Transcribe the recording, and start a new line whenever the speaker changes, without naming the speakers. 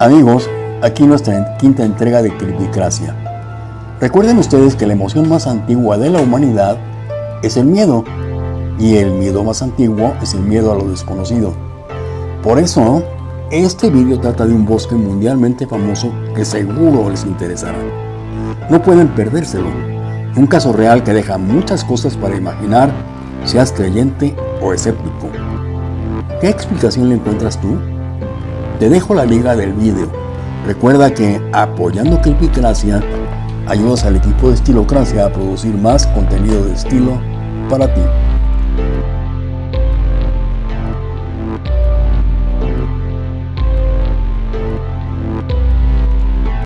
Amigos, aquí nuestra quinta entrega de Cripicracia. Recuerden ustedes que la emoción más antigua de la humanidad es el miedo, y el miedo más antiguo es el miedo a lo desconocido. Por eso, este vídeo trata de un bosque mundialmente famoso que seguro les interesará. No pueden perdérselo. Un caso real que deja muchas cosas para imaginar, seas creyente o escéptico. ¿Qué explicación le encuentras tú? Te dejo la liga del vídeo. Recuerda que apoyando Creepycracia ayudas al equipo de Estilocracia a producir más contenido de estilo para ti.